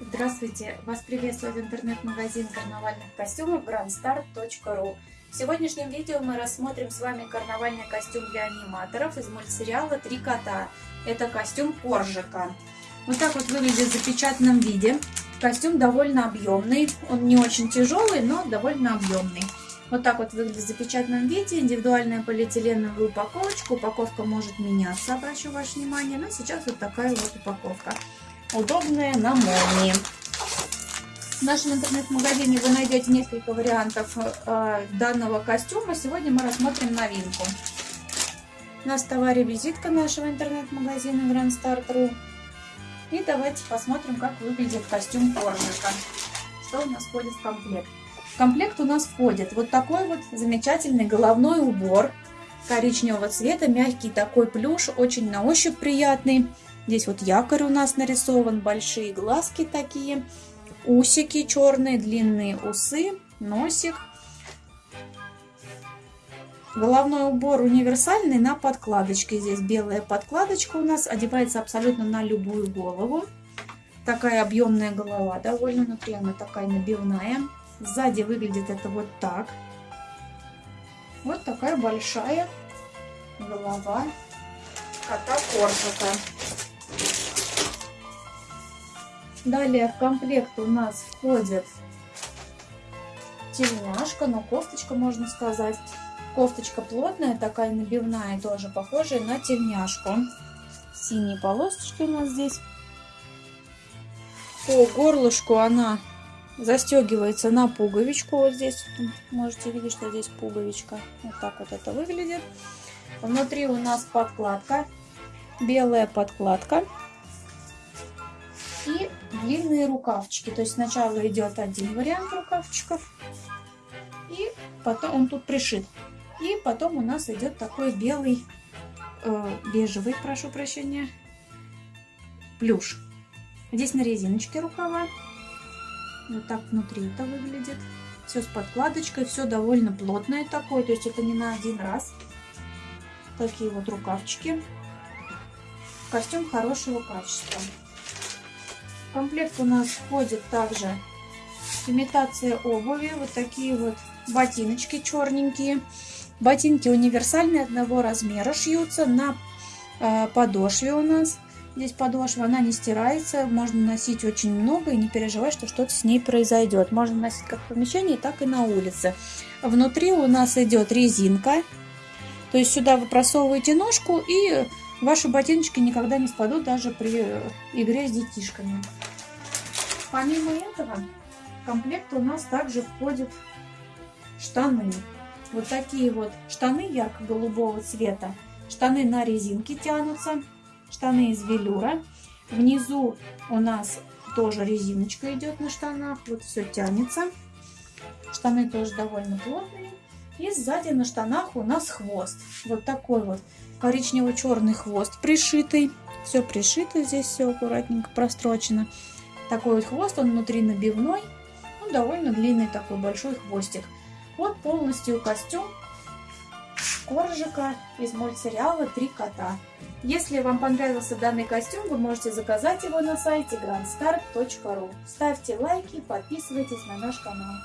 Здравствуйте! Вас приветствует интернет-магазин карнавальных костюмов grandstar.ru В сегодняшнем видео мы рассмотрим с вами карнавальный костюм для аниматоров из мультсериала «Три кота». Это костюм Коржика. Вот так вот выглядит в запечатанном виде. Костюм довольно объемный. Он не очень тяжелый, но довольно объемный. Вот так вот выглядит в запечатанном виде. Индивидуальная полиэтиленовая упаковочка. Упаковка может меняться, обращу ваше внимание. Но сейчас вот такая вот упаковка удобная на молнии. В нашем интернет-магазине вы найдете несколько вариантов э, данного костюма. Сегодня мы рассмотрим новинку. У нас в товаре визитка нашего интернет-магазина Grand Start.ru. И давайте посмотрим, как выглядит костюм Коржика. Что у нас входит в комплект. В комплект у нас входит вот такой вот замечательный головной убор коричневого цвета, мягкий такой плюш, очень на ощупь приятный. Здесь вот якорь у нас нарисован, большие глазки такие, усики черные, длинные усы, носик. Головной убор универсальный на подкладочке. Здесь белая подкладочка у нас, одевается абсолютно на любую голову. Такая объемная голова, довольно внутри она такая набивная. Сзади выглядит это вот так. Вот такая большая голова кота Коржика. Далее в комплект у нас входит тельняшка, но кофточка, можно сказать. Кофточка плотная, такая набивная, тоже похожая на тельняшку. Синие полосочки у нас здесь. По горлышку она застегивается на пуговичку. Вот здесь можете видеть, что здесь пуговичка. Вот так вот это выглядит. Внутри у нас подкладка, белая подкладка длинные рукавчики. То есть сначала идет один вариант рукавчиков, и потом он тут пришит. И потом у нас идет такой белый, э, бежевый, прошу прощения, плюш. Здесь на резиночке рукава. Вот так внутри это выглядит. Все с подкладочкой, все довольно плотное такое, то есть это не на один раз. Такие вот рукавчики. Костюм хорошего качества. Комплект у нас входит также имитация обуви. Вот такие вот ботиночки черненькие. Ботинки универсальные, одного размера шьются на э, подошве у нас. Здесь подошва, она не стирается, можно носить очень много и не переживать, что что-то с ней произойдет. Можно носить как в помещении, так и на улице. Внутри у нас идет резинка, то есть сюда вы просовываете ножку и Ваши ботиночки никогда не спадут даже при игре с детишками. Помимо этого, в комплект у нас также входят штаны. Вот такие вот штаны ярко-голубого цвета. Штаны на резинке тянутся. Штаны из велюра. Внизу у нас тоже резиночка идет на штанах. Вот все тянется. Штаны тоже довольно плотные. И сзади на штанах у нас хвост. Вот такой вот коричнево-черный хвост пришитый. Все пришито здесь, все аккуратненько прострочено. Такой вот хвост, он внутри набивной. Ну, довольно длинный такой большой хвостик. Вот полностью костюм Коржика из мультсериала «Три кота». Если вам понравился данный костюм, вы можете заказать его на сайте grandstar.ru. Ставьте лайки, подписывайтесь на наш канал.